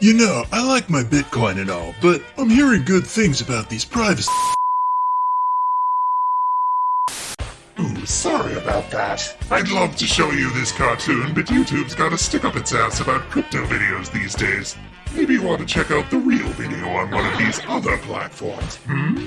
You know, I like my Bitcoin and all, but I'm hearing good things about these privacy. Ooh, sorry about that. I'd love to show you this cartoon, but YouTube's got a stick up its ass about crypto videos these days. Maybe you want to check out the real video on one of these other platforms, hmm?